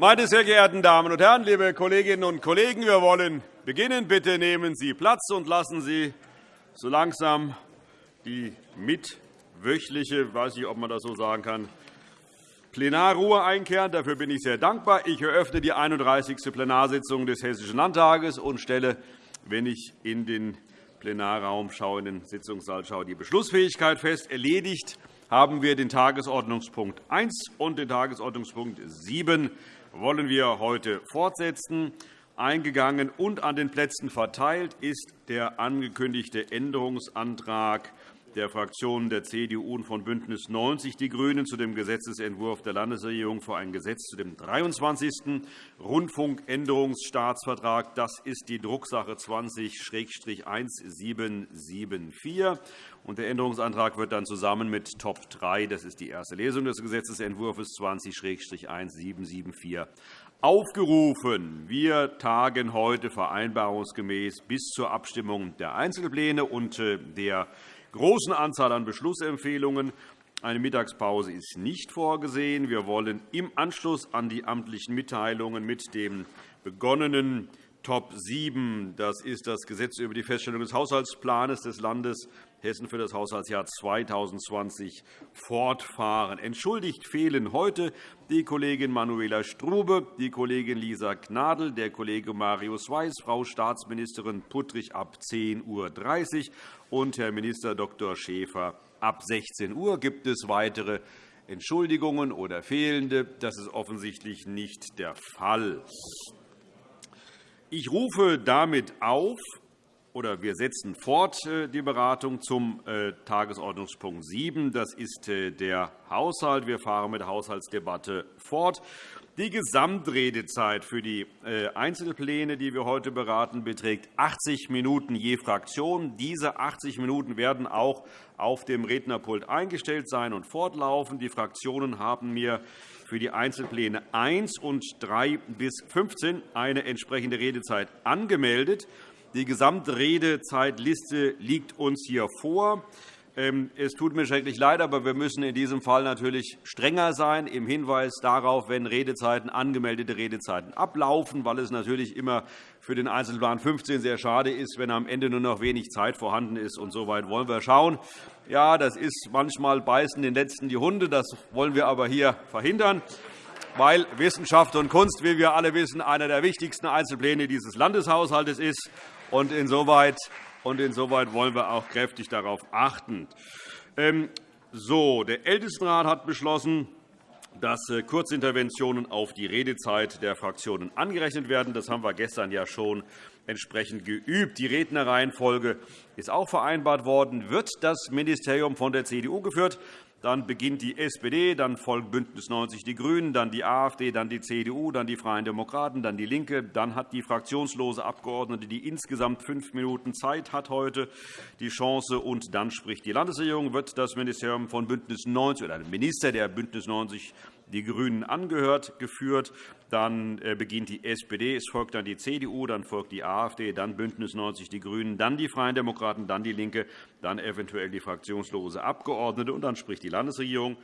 Meine sehr geehrten Damen und Herren, liebe Kolleginnen und Kollegen, wir wollen beginnen. Bitte nehmen Sie Platz und lassen Sie so langsam die mitwöchliche, weiß nicht, ob man das so sagen kann, Plenarruhe einkehren. Dafür bin ich sehr dankbar. Ich eröffne die 31. Plenarsitzung des Hessischen Landtages und stelle, wenn ich in den Plenarraum schaue, in den Sitzungssaal schaue, die Beschlussfähigkeit fest. Erledigt haben wir den Tagesordnungspunkt 1 und den Tagesordnungspunkt 7 wollen wir heute fortsetzen. Eingegangen und an den Plätzen verteilt ist der angekündigte Änderungsantrag der Fraktionen der CDU und von BÜNDNIS 90 die GRÜNEN zu dem Gesetzentwurf der Landesregierung für ein Gesetz zu dem 23. Rundfunkänderungsstaatsvertrag. Das ist die Drucksache 20-1774. Der Änderungsantrag wird dann zusammen mit Top 3, das ist die erste Lesung des Gesetzentwurfs 20-1774, aufgerufen. Wir tagen heute vereinbarungsgemäß bis zur Abstimmung der Einzelpläne und äh, der großen Anzahl an Beschlussempfehlungen. Eine Mittagspause ist nicht vorgesehen. Wir wollen im Anschluss an die amtlichen Mitteilungen mit dem begonnenen Top 7, das ist das Gesetz über die Feststellung des Haushaltsplans des Landes Hessen für das Haushaltsjahr 2020 fortfahren. Entschuldigt fehlen heute die Kollegin Manuela Strube, die Kollegin Lisa Gnadl, der Kollege Marius Weiß, Frau Staatsministerin Puttrich ab 10.30 Uhr und Herr Minister Dr. Schäfer ab 16 Uhr. Gibt es weitere Entschuldigungen oder fehlende? Das ist offensichtlich nicht der Fall. Ich rufe damit auf, oder wir setzen fort äh, die Beratung zum äh, Tagesordnungspunkt 7. Das ist äh, der Haushalt. Wir fahren mit der Haushaltsdebatte fort. Die Gesamtredezeit für die Einzelpläne, die wir heute beraten, beträgt 80 Minuten je Fraktion. Diese 80 Minuten werden auch auf dem Rednerpult eingestellt sein und fortlaufen. Die Fraktionen haben mir für die Einzelpläne 1 und 3 bis 15 eine entsprechende Redezeit angemeldet. Die Gesamtredezeitliste liegt uns hier vor. Ähm, es tut mir schrecklich leid, aber wir müssen in diesem Fall natürlich strenger sein im Hinweis darauf, wenn Redezeiten, angemeldete Redezeiten ablaufen, weil es natürlich immer für den Einzelplan 15 sehr schade ist, wenn am Ende nur noch wenig Zeit vorhanden ist. Und so weit wollen wir schauen. Ja, das ist manchmal beißen den Letzten die Hunde. Das wollen wir aber hier verhindern weil Wissenschaft und Kunst, wie wir alle wissen, einer der wichtigsten Einzelpläne dieses Landeshaushalts ist. Und insoweit, und insoweit wollen wir auch kräftig darauf achten. Ähm, so, der Ältestenrat hat beschlossen, dass äh, Kurzinterventionen auf die Redezeit der Fraktionen angerechnet werden. Das haben wir gestern ja schon entsprechend geübt. Die Rednerreihenfolge ist auch vereinbart worden. Wird das Ministerium von der CDU geführt, dann beginnt die SPD, dann folgt BÜNDNIS 90 die GRÜNEN, dann die AfD, dann die CDU, dann die Freien Demokraten, dann DIE LINKE. Dann hat die fraktionslose Abgeordnete, die insgesamt fünf Minuten Zeit hat, heute die Chance. Und dann spricht die Landesregierung. Wird das Ministerium von BÜNDNIS 90 oder der Minister der BÜNDNIS 90 die GRÜNEN angehört, geführt. Dann äh, beginnt die SPD, es folgt dann die CDU, dann folgt die AfD, dann BÜNDNIS 90 die GRÜNEN, dann die Freien Demokraten, dann DIE LINKE, dann eventuell die fraktionslose Abgeordnete, und dann spricht die Landesregierung.